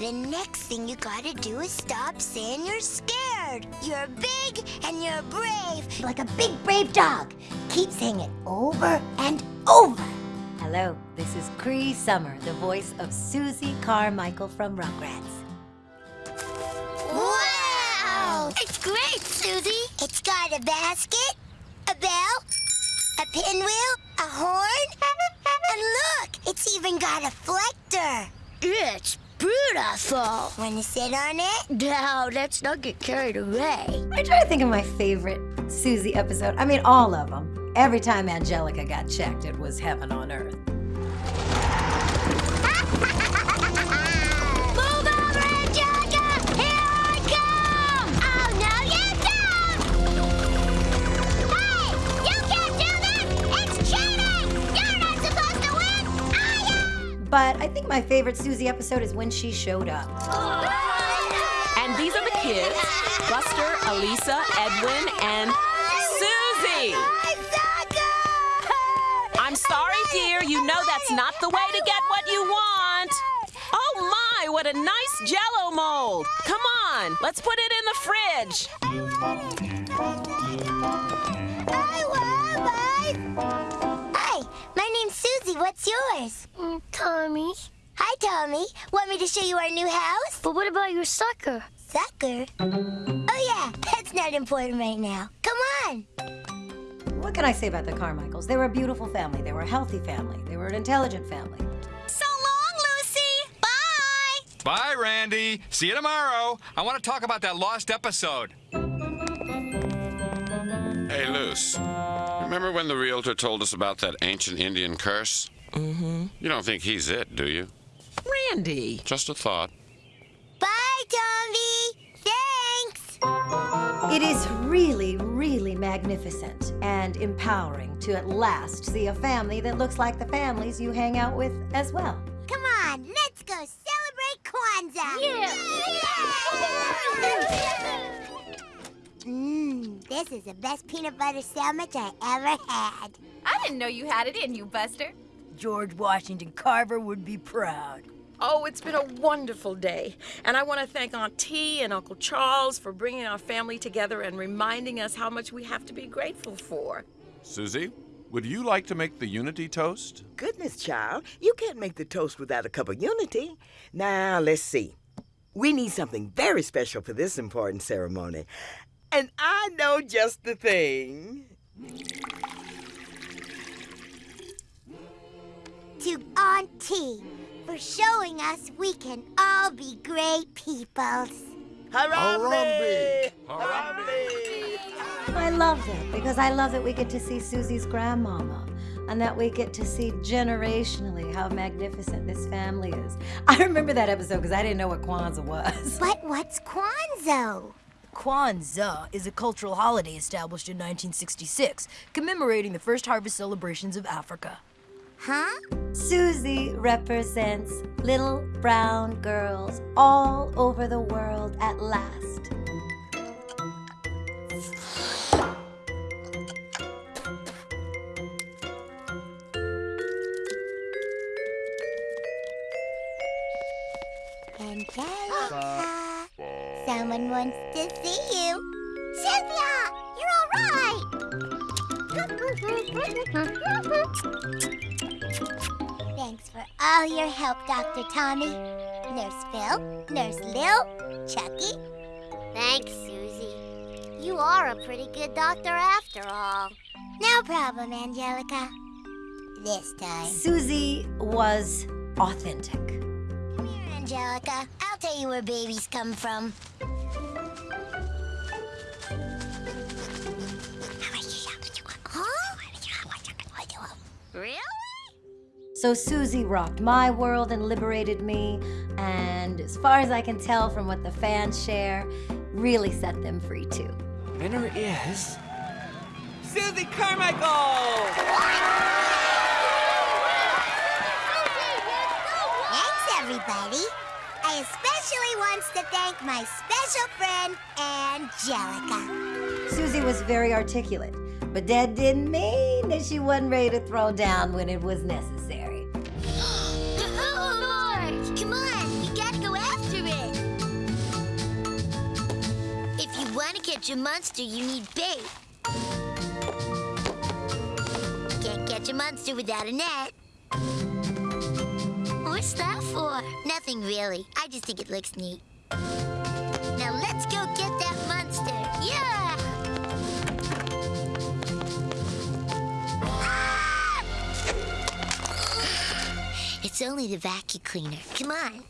The next thing you gotta do is stop saying you're scared. You're big and you're brave. Like a big brave dog. Keep saying it over and over. Hello, this is Cree Summer, the voice of Susie Carmichael from Rugrats. Wow! It's great, Susie. It's got a basket, a bell, a pinwheel, a horn, and look, it's even got a flector. It's beautiful. Want to sit on it? No, let's not get carried away. I try to think of my favorite Susie episode. I mean, all of them. Every time Angelica got checked, it was heaven on earth. But I think my favorite Susie episode is when she showed up. And these are the kids Buster, Alisa, Edwin, and Susie. I'm sorry, dear. You know that's not the way to get what you want. Oh my, what a nice jello mold. Come on, let's put it in the fridge. I love What's yours? Mm, Tommy. Hi, Tommy. Want me to show you our new house? But what about your sucker? Sucker? Oh, yeah. That's not important right now. Come on. What can I say about the Carmichaels? They were a beautiful family. They were a healthy family. They were an intelligent family. So long, Lucy. Bye. Bye, Randy. See you tomorrow. I want to talk about that lost episode. Hey, Luce. Remember when the realtor told us about that ancient Indian curse? Mm-hmm. You don't think he's it, do you? Randy. Just a thought. Bye, Tommy. Thanks. It is really, really magnificent and empowering to at last see a family that looks like the families you hang out with as well. Come on, let's go celebrate Kwanzaa. Yeah. Mmm, this is the best peanut butter sandwich I ever had. I didn't know you had it in you, Buster. George Washington Carver would be proud. Oh, it's been a wonderful day. And I want to thank Aunt T and Uncle Charles for bringing our family together and reminding us how much we have to be grateful for. Susie, would you like to make the unity toast? Goodness, child, you can't make the toast without a cup of unity. Now, let's see. We need something very special for this important ceremony. And I know just the thing. To Auntie for showing us we can all be great peoples. Harambe! I love that because I love that we get to see Susie's grandmama and that we get to see generationally how magnificent this family is. I remember that episode because I didn't know what Kwanzaa was. But what's Kwanzaa? Kwanzaa is a cultural holiday established in 1966, commemorating the first harvest celebrations of Africa. Huh? Susie represents little brown girls all over the world at last. Angelica, someone wants to see you. Cynthia, you're all right. Thanks for all your help, Dr. Tommy. Nurse Phil, Nurse Lil, Chuckie. Thanks, Susie. You are a pretty good doctor after all. No problem, Angelica. This time. Susie was authentic. Come here, Angelica. I'll tell you where babies come from. So Susie rocked my world and liberated me, and as far as I can tell from what the fans share, really set them free too. Winner is. Susie Carmichael! Thanks, everybody. I especially wants to thank my special friend, Angelica. Susie was very articulate, but that didn't mean that she wasn't ready to throw down when it was necessary. Catch a monster, you need bait. Can't catch a monster without a net. What's that for? Nothing really. I just think it looks neat. Now let's go get that monster. Yeah! Ah! It's only the vacuum cleaner. Come on.